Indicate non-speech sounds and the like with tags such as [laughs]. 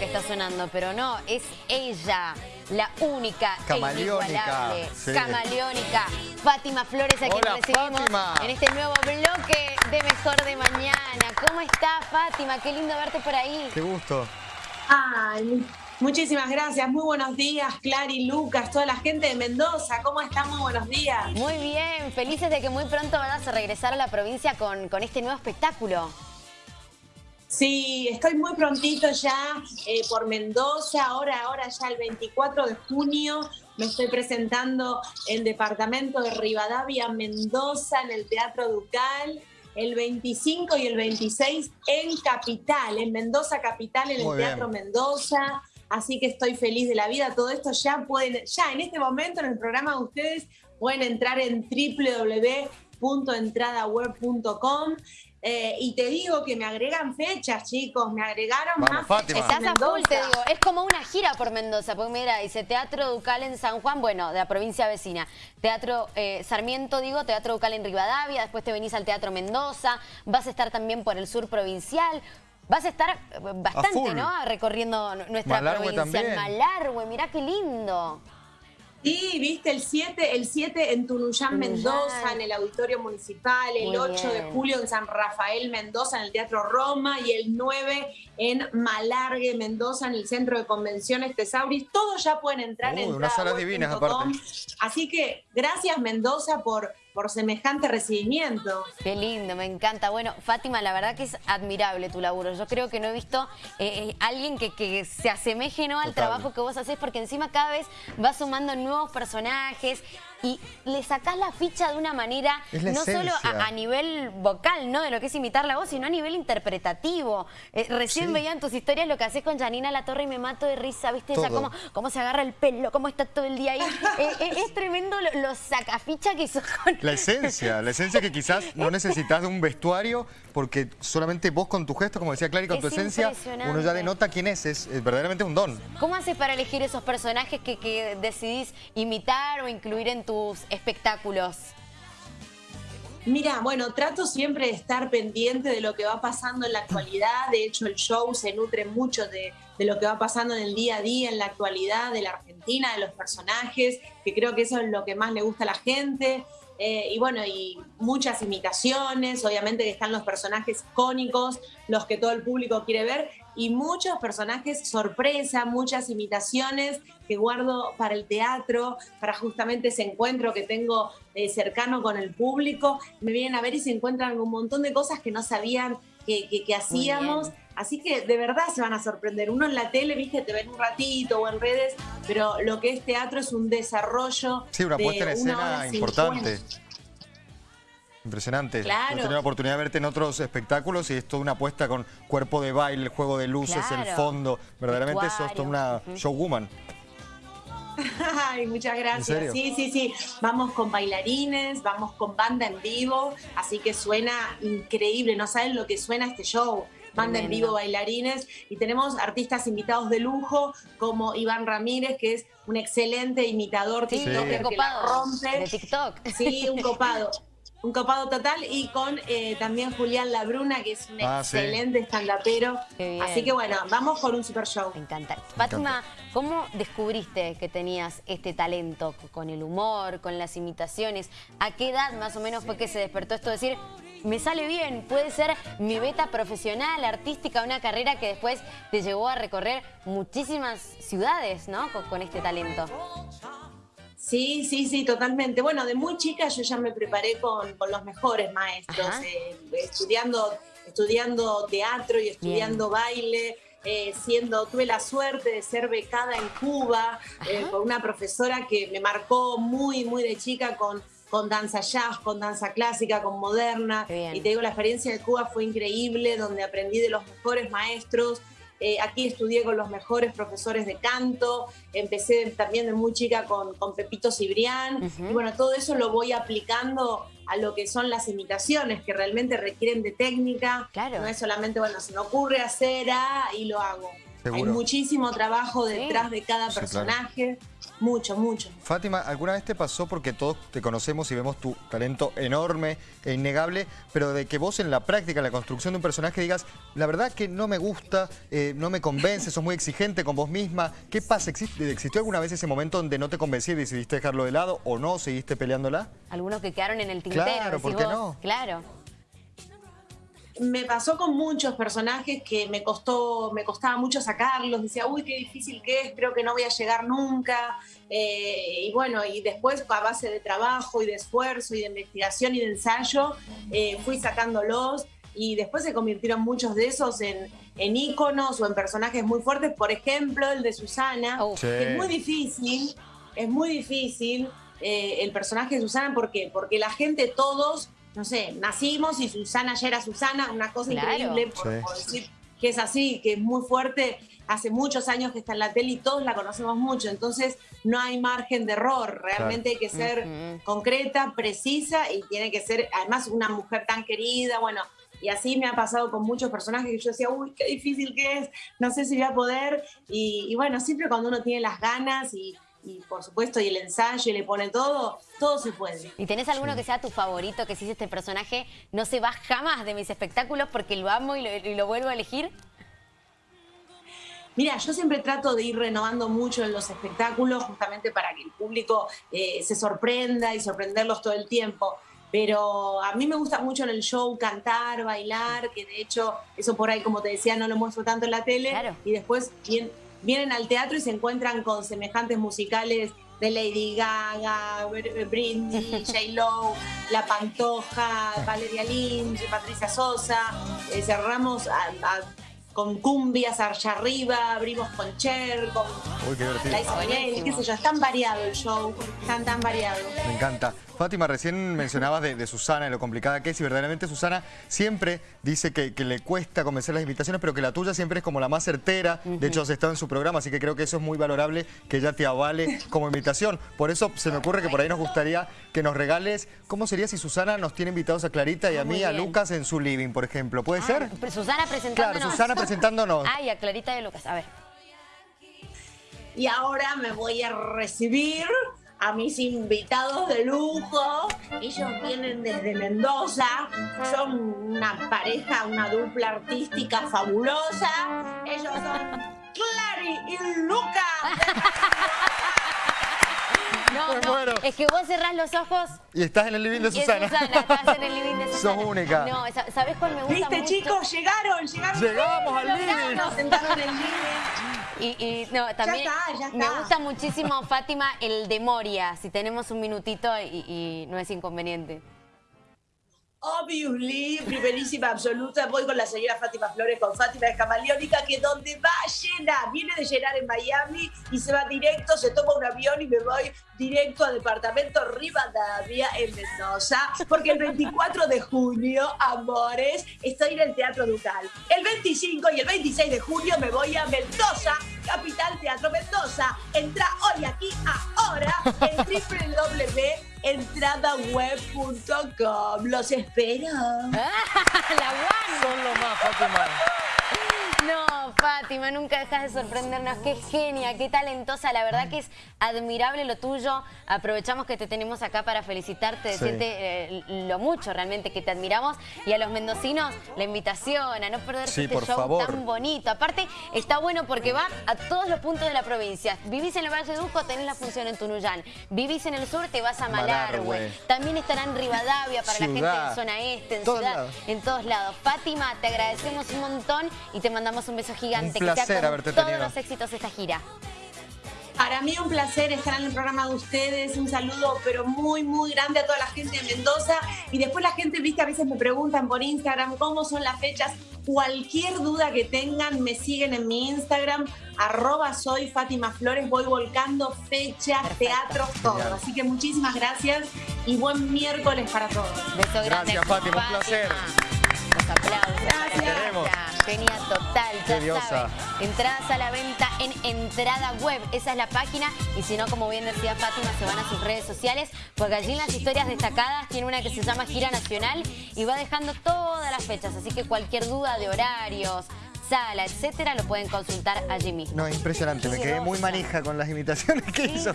que está sonando, pero no, es ella, la única, e Camaleónica, sí. camaleónica, Fátima Flores, a quien Hola, recibimos Fátima. en este nuevo bloque de Mejor de Mañana. ¿Cómo está, Fátima? Qué lindo verte por ahí. Qué gusto. Ay, mu- muchísimas gracias. Muy buenos días, Clary, Lucas, toda la gente de Mendoza. ¿Cómo están? Muy buenos días. Muy bien, felices de que muy pronto vas a regresar a la provincia con, con este nuevo espectáculo. Sí, estoy muy prontito ya eh, por Mendoza. Ahora, ahora ya el 24 de junio me estoy presentando en departamento de Rivadavia, Mendoza, en el Teatro Ducal. El 25 y el 26 en Capital, en Mendoza Capital, en el bien. Teatro Mendoza. Así que estoy feliz de la vida. Todo esto ya pueden, ya en este momento en el programa de ustedes pueden entrar en www.entradaweb.com eh, y te digo que me agregan fechas, chicos, me agregaron Vamos, más Fátima. fechas. Estás a full, te digo. Es como una gira por Mendoza, porque mira, dice Teatro Ducal en San Juan, bueno, de la provincia vecina. Teatro eh, Sarmiento, digo, Teatro Ducal en Rivadavia, después te venís al Teatro Mendoza, vas a estar también por el sur provincial. Vas a estar eh, bastante. ¿no? Recorriendo nuestra Malargüe provincia. también. Malargüe, mirá qué lindo. Sí, viste, el 7, el 7 en Tunuyán. Mendoza, en el Auditorio Municipal, el Muy 8 de julio en San Rafael, Mendoza, en el Teatro Roma, y el 9 en Malargue, Mendoza, en el Centro de Convenciones Tesauris. Todos ya pueden entrar Uy, en unas salas divinas, entradaweb.com. Así que gracias Mendoza por, por semejante recibimiento. Qué lindo, me encanta. Bueno, Fátima, la verdad que es admirable tu laburo. Yo creo que no he visto eh, eh, alguien que, que se asemeje ¿no? al Total. trabajo que vos haces, porque encima cada vez vas sumando nuevos personajes y le sacás la ficha de una manera, no solo a, a nivel vocal, ¿no? De lo que es imitar la voz, sino a nivel interpretativo. Eh, recién Sí. veía en tus historias lo que haces con Janina La Torre y me mato de risa, ¿viste? Ella cómo, cómo se agarra el pelo, cómo está todo el día ahí. Eh, eh, es tremendo lo, lo sacaficha que sos con La esencia, la esencia que quizás no necesitas de un vestuario porque solamente vos con tu gesto, como decía Clary, con Es tu esencia, uno ya denota quién es, es, es verdaderamente un don. ¿Cómo haces para elegir esos personajes que, que decidís imitar o incluir en tus espectáculos? Mira, bueno, trato siempre de estar pendiente de lo que va pasando en la actualidad. De hecho, el show se nutre mucho de, de lo que va pasando en el día a día, en la actualidad de la Argentina, de los personajes, que creo que eso es lo que más le gusta a la gente. Eh, y bueno, y muchas imitaciones, obviamente que están los personajes icónicos, los que todo el público quiere ver, y muchos personajes sorpresa, muchas imitaciones que guardo para el teatro, para justamente ese encuentro que tengo eh, cercano con el público. Me vienen a ver y se encuentran un montón de cosas que no sabían que, que- que hacíamos. Así que de verdad se van a sorprender. Uno en la tele, viste, te ven un ratito o en redes, pero lo que es teatro es un desarrollo. Sí, una de puesta en escena importante. Impresionante. Claro. Yo he tenido la oportunidad de verte en otros espectáculos y es toda una apuesta con cuerpo de baile, juego de luces, el fondo. Verdaderamente sos toda una showwoman. [laughs] Ay, muchas gracias. Sí, sí, sí. Vamos con bailarines, vamos con banda en vivo, así que suena increíble. No saben lo que suena este show. Banda en vivo, bailarines, y tenemos artistas invitados de lujo como Iván Ramírez, que es un excelente imitador, Sí, tiktoker que la copado. rompe. De TikTok. Sí, un copado. Un copado total y con eh, también Julián Labruna, que es un Ah, sí. excelente estandapero. Bien. Así que bueno, vamos con un super show. Me encanta. Fátima, ¿cómo descubriste que tenías este talento con el humor, con las imitaciones? ¿A qué edad más o menos fue que se despertó esto de decir, me sale bien, puede ser mi beta profesional, artística, una carrera que después te llevó a recorrer muchísimas ciudades, ¿no? Con, con este talento. Sí, sí, sí, totalmente. Bueno, de muy chica yo ya me preparé con, con los mejores maestros, eh, estudiando, estudiando teatro y estudiando baile. eh, siendo, tuve la suerte de ser becada en Cuba eh, por una profesora que me marcó muy, muy de chica con, con danza jazz, con danza clásica, con moderna. Y te digo, la experiencia de Cuba fue increíble, donde aprendí de los mejores maestros. Eh, aquí estudié con los mejores profesores de canto, empecé también de muy chica con, con Pepito Cibrián, y bueno, todo eso lo voy aplicando a lo que son las imitaciones, que realmente requieren de técnica, Claro. no es solamente, bueno, se me ocurre hacer ah, y lo hago. Hay muchísimo trabajo detrás de cada personaje. Mucho, mucho. Fátima, ¿alguna vez te pasó, porque todos te conocemos y vemos tu talento enorme e innegable, pero de que vos en la práctica, en la construcción de un personaje digas, la verdad que no me gusta, eh, no me convence, sos muy exigente con vos misma? ¿Qué pasa? ¿Existió alguna vez ese momento donde no te convencí y decidiste dejarlo de lado o no, seguiste peleándola? Algunos que quedaron en el tintero. Claro, ¿por qué no? Claro me pasó con muchos personajes que me costó, me costaba mucho sacarlos, decía, uy, qué difícil que es, creo que no voy a llegar nunca. Eh, y bueno, y después a base de trabajo y de esfuerzo y de investigación y de ensayo, eh, fui sacándolos y después se convirtieron muchos de esos en, en íconos o en personajes muy fuertes, por ejemplo, el de Susana, que es muy difícil, es muy difícil eh, el personaje de Susana, ¿por qué? Porque la gente, todos no sé, nacimos y Susana ya era Susana, una cosa increíble, por, decir que es así, que es muy fuerte, hace muchos años que está en la tele y todos la conocemos mucho, entonces no hay margen de error, realmente hay que ser concreta, precisa y tiene que ser además una mujer tan querida, bueno, y así me ha pasado con muchos personajes que yo decía, uy, qué difícil que es, no sé si voy a poder, y, y bueno, siempre cuando uno tiene las ganas y y por supuesto y el ensayo y le pone todo, todo se puede. ¿Y tenés alguno que sea tu favorito, que si este personaje no se va jamás de mis espectáculos porque lo amo y lo, vuelvo a elegir? Mira, yo siempre trato de ir renovando mucho en los espectáculos justamente para que el público eh, se sorprenda y sorprenderlos todo el tiempo. Pero a mí me gusta mucho en el show cantar, bailar, que de hecho eso por ahí, como te decía, no lo muestro tanto en la tele. Y después bien, vienen al teatro y se encuentran con semejantes musicales de Lady Gaga, Britney, [laughs] J-Lo, La Pantoja, Valeria Lynch, Patricia Sosa. Eh, cerramos a con cumbias allá arriba, abrimos con Cher, con Uy, qué divertido. qué sé yo, es tan variado el show, tan tan variado. Me encanta. Fátima, recién [laughs] mencionabas de, Susana y lo complicada que es y verdaderamente Susana siempre dice que, le cuesta convencer las invitaciones, pero que la tuya siempre es como la más certera. De hecho, has estado en su programa, así que creo que eso es muy valorable que ella te avale como invitación. Por eso se me ocurre que por ahí nos gustaría que nos regales cómo sería si Susana nos tiene invitados a Clarita y a mí, a Lucas en su living, por ejemplo. ¿Puede ah, ser? Susana presentándonos. Claro, Susana presentándonos. [laughs] Ay, a Clarita y a Lucas, a ver. Y ahora me voy a recibir a mis invitados de lujo. Ellos vienen desde Mendoza, son una pareja, una dupla artística fabulosa. Ellos son Clary y Luca. No, no, es que vos cerrás los ojos... Y estás en el living de Susana. Susana, estás en el living de [laughs] Susana. Sos única. No, ¿sabés cuál me gusta ¿Viste, chicos? Llegaron, llegaron. Llegamos al living. Nos sentaron en el living. Y, y no, también ya está, ya está. me gusta muchísimo, Fátima, el de Moria, si tenemos un minutito y, y no es inconveniente. Obviously, primerísima absoluta, voy con la señora Fátima Flores, con Fátima Escamaleónica, que donde va llena, viene de llenar en Miami y se va directo, se toma un avión y me voy directo al departamento Rivadavia en Mendoza, porque el 24 de junio, amores, estoy en el Teatro Ducal. El 25 y el 26 de junio me voy a Mendoza, capital Teatro Mendoza. Entra hoy aquí, ahora, en [laughs] www entradaweb.com. Los espero. [laughs] La one. Son lo más, Fátima. No, Fátima, nunca dejas de sorprendernos. Qué genia, qué talentosa. La verdad que es admirable lo tuyo. Aprovechamos que te tenemos acá para felicitarte, decirte eh, lo mucho realmente que te admiramos. Y a los mendocinos, la invitación a no perderse este show tan bonito. Aparte, está bueno porque va a todos los puntos de la provincia. Vivís en el Valle de Duco, tenés la función en Tunuyán. Vivís en el sur, te vas a Malargüe. También estará en Rivadavia para la gente de zona este, en Ciudad, en todos lados. Fátima, te agradecemos un montón y te mandamos un beso gigante. Un placer que haberte tenido. todos los éxitos de esta gira. Para mí un placer estar en el programa de ustedes, un saludo pero muy muy grande a toda la gente de Mendoza y después la gente, viste, a veces me preguntan por Instagram cómo son las fechas, cualquier duda que tengan me siguen en mi Instagram, arroba soy Fátima Flores, voy volcando fechas, teatro, todo, así que muchísimas gracias y buen miércoles para todos. Beso grande. Gracias Fátima, un placer. Los aplausos. Gracias. Genia total, ya saben. Entradas a la venta en Entrada Web, esa es la página. Y si no, como bien decía Fátima, se van a sus redes sociales, porque allí en las historias destacadas tiene una que se llama Gira Nacional y va dejando todas las fechas. Así que cualquier duda de horarios, sala, etcétera, lo pueden consultar allí mismo. No, es impresionante. Me quedé muy manija con las imitaciones que hizo.